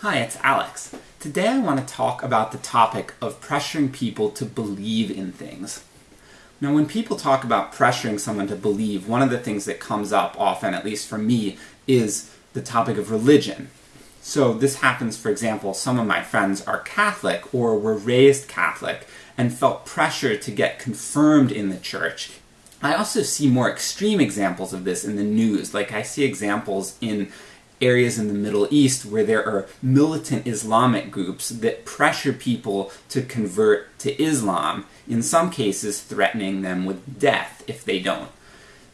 Hi, it's Alex. Today I want to talk about the topic of pressuring people to believe in things. Now when people talk about pressuring someone to believe, one of the things that comes up often, at least for me, is the topic of religion. So this happens, for example, some of my friends are Catholic or were raised Catholic and felt pressure to get confirmed in the church. I also see more extreme examples of this in the news, like I see examples in areas in the Middle East where there are militant Islamic groups that pressure people to convert to Islam, in some cases threatening them with death if they don't.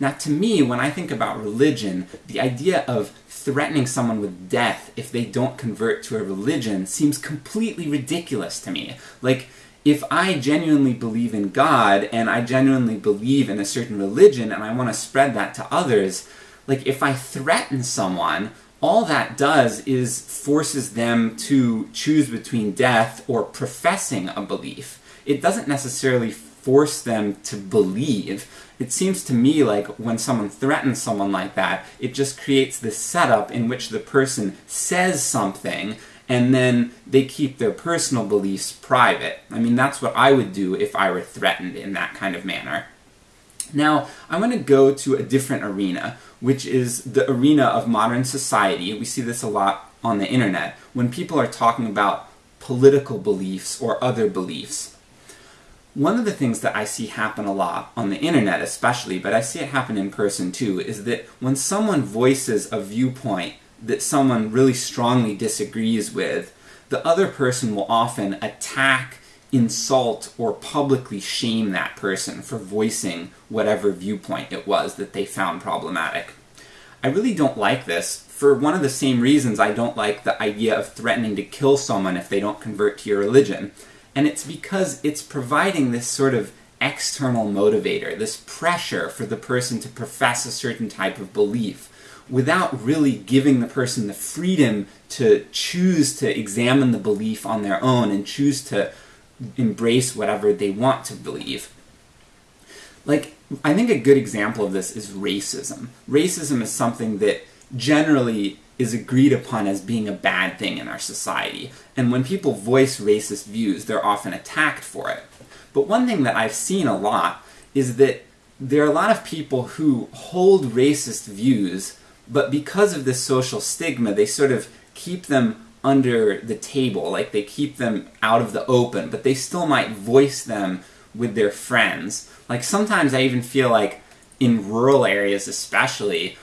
Now to me, when I think about religion, the idea of threatening someone with death if they don't convert to a religion seems completely ridiculous to me. Like, if I genuinely believe in God, and I genuinely believe in a certain religion, and I want to spread that to others, like if I threaten someone, all that does is forces them to choose between death or professing a belief. It doesn't necessarily force them to believe. It seems to me like when someone threatens someone like that, it just creates this setup in which the person says something and then they keep their personal beliefs private. I mean, that's what I would do if I were threatened in that kind of manner. Now, I want to go to a different arena, which is the arena of modern society. We see this a lot on the internet, when people are talking about political beliefs or other beliefs. One of the things that I see happen a lot, on the internet especially, but I see it happen in person too, is that when someone voices a viewpoint that someone really strongly disagrees with, the other person will often attack insult or publicly shame that person for voicing whatever viewpoint it was that they found problematic. I really don't like this, for one of the same reasons I don't like the idea of threatening to kill someone if they don't convert to your religion. And it's because it's providing this sort of external motivator, this pressure for the person to profess a certain type of belief, without really giving the person the freedom to choose to examine the belief on their own and choose to embrace whatever they want to believe. Like, I think a good example of this is racism. Racism is something that generally is agreed upon as being a bad thing in our society, and when people voice racist views, they're often attacked for it. But one thing that I've seen a lot is that there are a lot of people who hold racist views, but because of this social stigma, they sort of keep them under the table, like they keep them out of the open, but they still might voice them with their friends. Like sometimes I even feel like in rural areas especially,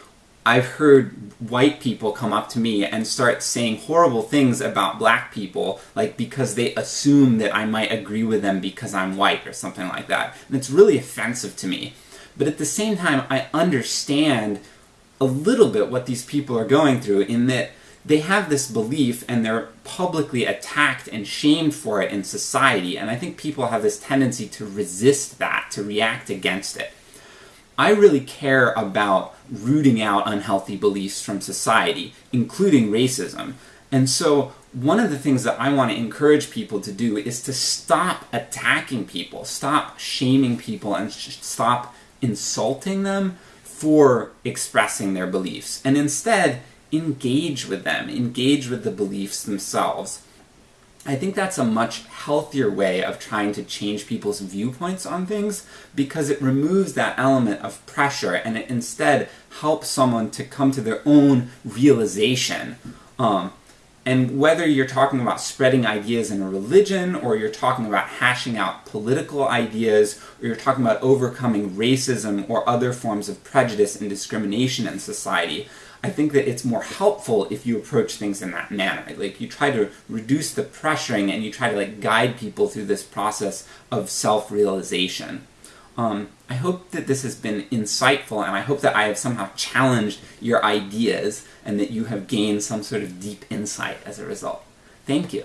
I've heard white people come up to me and start saying horrible things about black people, like because they assume that I might agree with them because I'm white or something like that. And it's really offensive to me. But at the same time, I understand a little bit what these people are going through in that they have this belief and they're publicly attacked and shamed for it in society, and I think people have this tendency to resist that, to react against it. I really care about rooting out unhealthy beliefs from society, including racism. And so one of the things that I want to encourage people to do is to stop attacking people, stop shaming people, and stop insulting them for expressing their beliefs, and instead engage with them, engage with the beliefs themselves. I think that's a much healthier way of trying to change people's viewpoints on things, because it removes that element of pressure, and it instead helps someone to come to their own realization. Um, and whether you're talking about spreading ideas in a religion, or you're talking about hashing out political ideas, or you're talking about overcoming racism or other forms of prejudice and discrimination in society, I think that it's more helpful if you approach things in that manner. Like, you try to reduce the pressuring and you try to like guide people through this process of self-realization. Um, I hope that this has been insightful, and I hope that I have somehow challenged your ideas, and that you have gained some sort of deep insight as a result. Thank you.